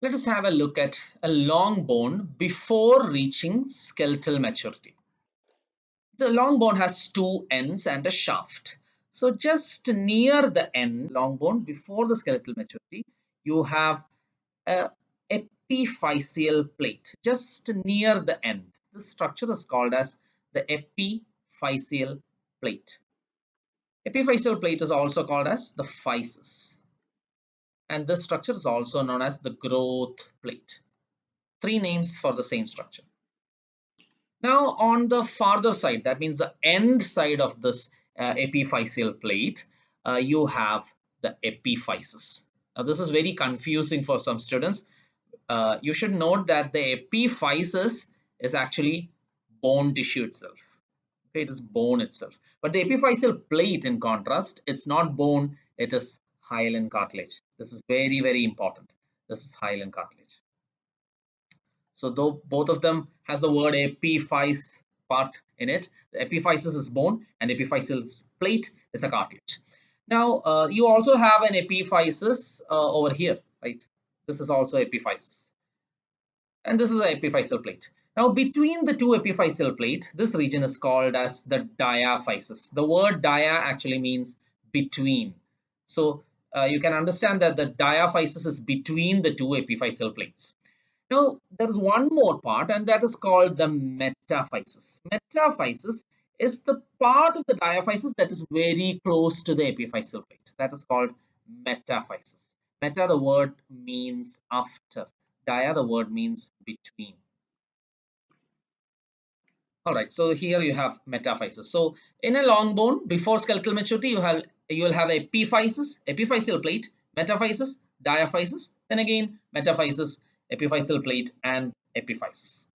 Let us have a look at a long bone before reaching skeletal maturity. The long bone has two ends and a shaft. So just near the end, long bone before the skeletal maturity, you have a epiphyseal plate just near the end. This structure is called as the epiphyseal plate. Epiphyseal plate is also called as the physis and this structure is also known as the growth plate. Three names for the same structure. Now on the farther side, that means the end side of this uh, epiphyseal plate, uh, you have the epiphysis. Now this is very confusing for some students. Uh, you should note that the epiphysis is actually bone tissue itself. Okay, it is bone itself. But the epiphyseal plate in contrast, it's not bone, it is hyaline cartilage. This is very, very important. This is hyaline cartilage. So though both of them has the word epiphyse part in it, the epiphysis is bone and epiphyseal plate is a cartilage. Now uh, you also have an epiphysis uh, over here, right? This is also epiphysis. And this is an epiphyseal plate. Now between the two epiphyseal plate, this region is called as the diaphysis. The word dia actually means between. So uh, you can understand that the diaphysis is between the two epiphyseal plates. Now, there is one more part and that is called the metaphysis. Metaphysis is the part of the diaphysis that is very close to the epiphyseal plate. That is called metaphysis. Meta, the word means after. Dia, the word means between. All right, so here you have metaphysis. So in a long bone, before skeletal maturity, you have you will have epiphysis, epiphyseal plate, metaphysis, diaphysis, then again metaphysis, epiphyseal plate, and epiphysis.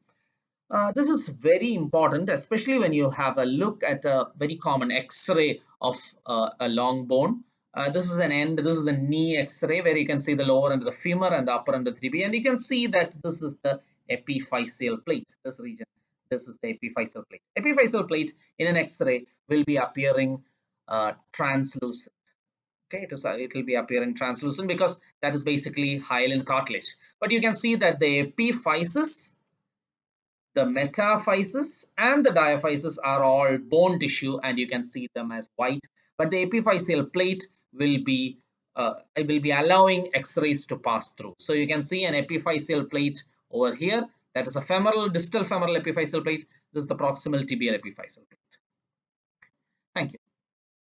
Uh, this is very important, especially when you have a look at a very common X-ray of uh, a long bone. Uh, this is an end, this is the knee X-ray where you can see the lower end of the femur and the upper end of the tibia, and you can see that this is the epiphyseal plate, this region. This is the epiphyseal plate. Epiphyseal plate in an X-ray will be appearing uh, translucent. Okay it, is, uh, it will be appearing translucent because that is basically hyaline cartilage. But you can see that the epiphysis the metaphysis and the diaphysis are all bone tissue and you can see them as white. But the epiphyseal plate will be uh, it will be allowing x-rays to pass through. So you can see an epiphyseal plate over here. That is a femoral distal femoral epiphyseal plate. This is the proximal tibial epiphyseal plate. Thank you